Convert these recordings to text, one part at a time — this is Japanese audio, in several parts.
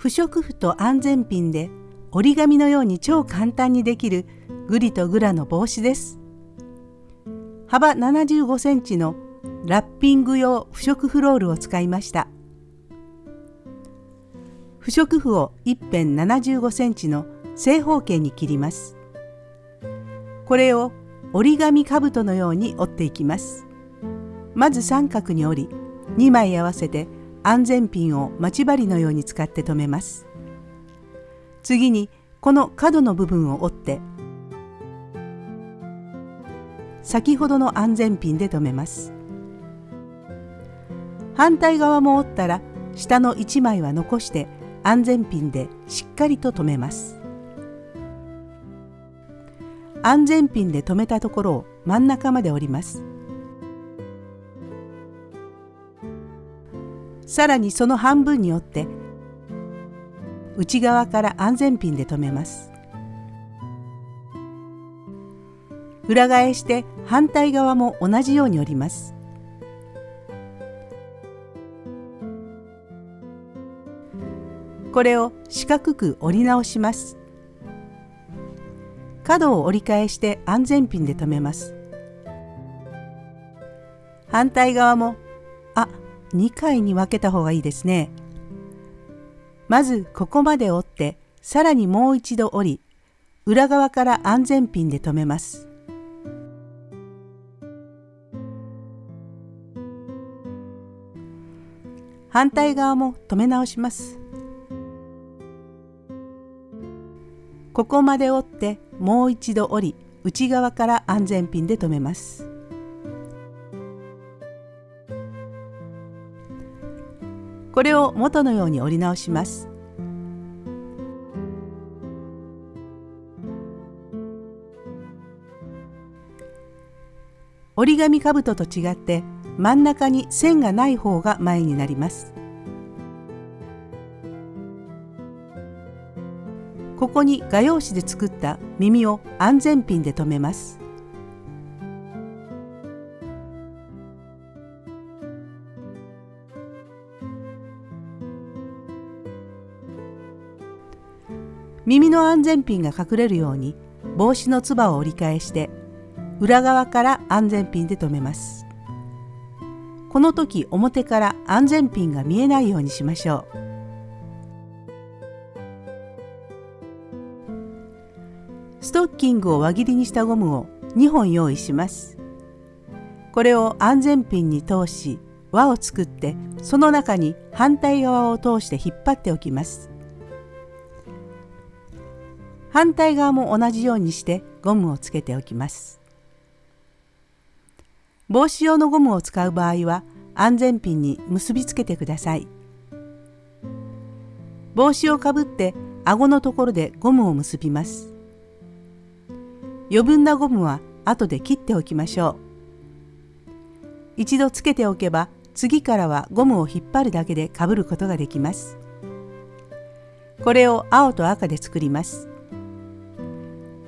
不織布と安全ピンで折り紙のように超簡単にできるグリとグラの帽子です。幅75センチのラッピング用不織布ロールを使いました。不織布を一辺75センチの正方形に切ります。これを折り紙兜のように折っていきます。まず三角に折り2枚合わせて安全ピンを待ち針のように使って留めます。次にこの角の部分を折って先ほどの安全ピンで留めます。反対側も折ったら下の1枚は残して安全ピンでしっかりと留めます。安全ピンで留めたところを真ん中まで折ります。さらにその半分に折って内側から安全ピンで留めます。裏返して反対側も同じように折ります。これを四角く折り直します。角を折り返して安全ピンで留めます。反対側も、あ、2回に分けた方がいいですね。まずここまで折って、さらにもう一度折り、裏側から安全ピンで留めます。反対側も留め直します。ここまで折ってもう一度折り内側から安全ピンで留めますこれを元のように折り直します。折り紙かぶとと違って真ん中に線がない方が前になります。ここに画用紙で作った耳を安全ピンで留めます。耳の安全ピンが隠れるように帽子のつばを折り返して裏側から安全ピンで留めますこの時表から安全ピンが見えないようにしましょうストッキングを輪切りにしたゴムを2本用意します。これを安全ピンに通し輪を作ってその中に反対側を通して引っ張っておきます。反対側も同じようにしてゴムをつけておきます。帽子用のゴムを使う場合は安全ピンに結びつけてください。帽子をかぶって顎のところでゴムを結びます。余分なゴムは後で切っておきましょう。一度つけておけば次からはゴムを引っ張るだけでかぶることができます。これを青と赤で作ります。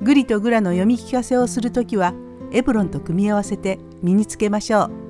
グリとグラの読み聞かせをするときはエプロンと組み合わせて身につけましょう。